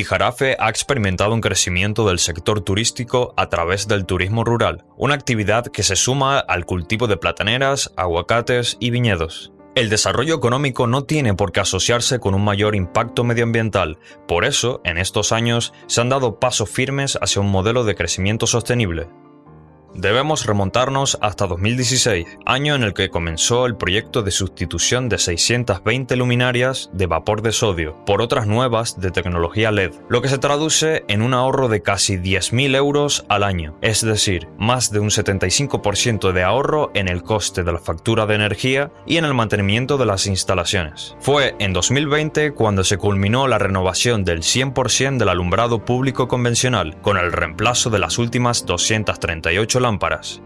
Tijarafe ha experimentado un crecimiento del sector turístico a través del turismo rural, una actividad que se suma al cultivo de plataneras, aguacates y viñedos. El desarrollo económico no tiene por qué asociarse con un mayor impacto medioambiental, por eso, en estos años, se han dado pasos firmes hacia un modelo de crecimiento sostenible. Debemos remontarnos hasta 2016, año en el que comenzó el proyecto de sustitución de 620 luminarias de vapor de sodio por otras nuevas de tecnología LED, lo que se traduce en un ahorro de casi 10.000 euros al año, es decir, más de un 75% de ahorro en el coste de la factura de energía y en el mantenimiento de las instalaciones. Fue en 2020 cuando se culminó la renovación del 100% del alumbrado público convencional, con el reemplazo de las últimas 238 lámparas.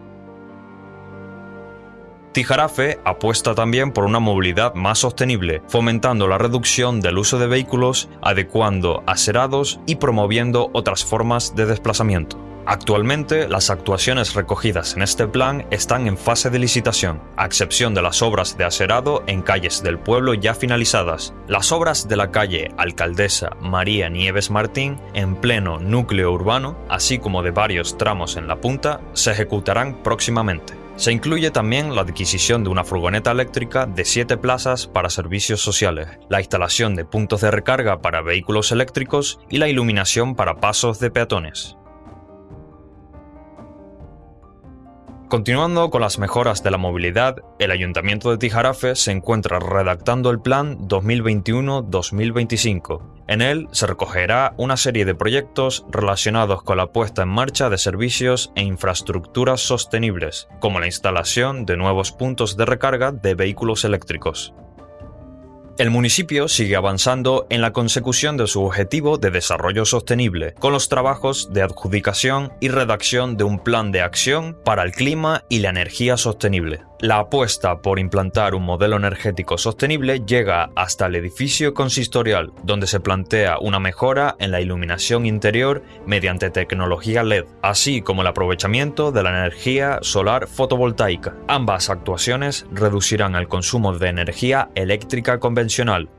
Tijarafe apuesta también por una movilidad más sostenible, fomentando la reducción del uso de vehículos, adecuando acerados y promoviendo otras formas de desplazamiento. Actualmente, las actuaciones recogidas en este plan están en fase de licitación, a excepción de las obras de aserado en calles del pueblo ya finalizadas. Las obras de la calle Alcaldesa María Nieves Martín, en pleno núcleo urbano, así como de varios tramos en la punta, se ejecutarán próximamente. Se incluye también la adquisición de una furgoneta eléctrica de 7 plazas para servicios sociales, la instalación de puntos de recarga para vehículos eléctricos y la iluminación para pasos de peatones. Continuando con las mejoras de la movilidad, el Ayuntamiento de Tijarafe se encuentra redactando el Plan 2021-2025. En él se recogerá una serie de proyectos relacionados con la puesta en marcha de servicios e infraestructuras sostenibles, como la instalación de nuevos puntos de recarga de vehículos eléctricos. El municipio sigue avanzando en la consecución de su objetivo de desarrollo sostenible, con los trabajos de adjudicación y redacción de un plan de acción para el clima y la energía sostenible. La apuesta por implantar un modelo energético sostenible llega hasta el edificio consistorial, donde se plantea una mejora en la iluminación interior mediante tecnología LED, así como el aprovechamiento de la energía solar fotovoltaica. Ambas actuaciones reducirán el consumo de energía eléctrica convencional,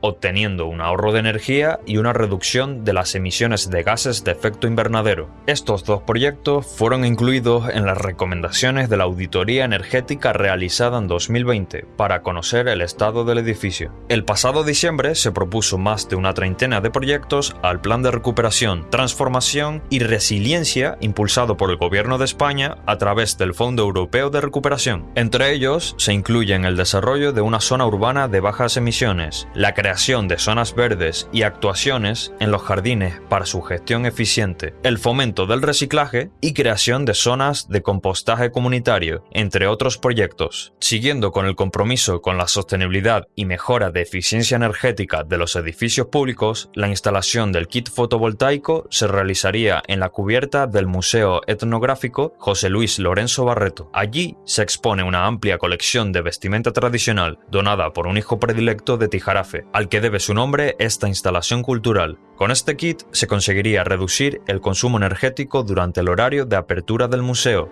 obteniendo un ahorro de energía y una reducción de las emisiones de gases de efecto invernadero. Estos dos proyectos fueron incluidos en las recomendaciones de la auditoría energética realizada en 2020 para conocer el estado del edificio. El pasado diciembre se propuso más de una treintena de proyectos al Plan de Recuperación, Transformación y Resiliencia impulsado por el Gobierno de España a través del Fondo Europeo de Recuperación. Entre ellos se incluyen el desarrollo de una zona urbana de bajas emisiones, la creación de zonas verdes y actuaciones en los jardines para su gestión eficiente, el fomento del reciclaje y creación de zonas de compostaje comunitario, entre otros proyectos. Siguiendo con el compromiso con la sostenibilidad y mejora de eficiencia energética de los edificios públicos, la instalación del kit fotovoltaico se realizaría en la cubierta del Museo Etnográfico José Luis Lorenzo Barreto. Allí se expone una amplia colección de vestimenta tradicional donada por un hijo predilecto de Tijarafe, al que debe su nombre esta instalación cultural. Con este kit se conseguiría reducir el consumo energético durante el horario de apertura del museo,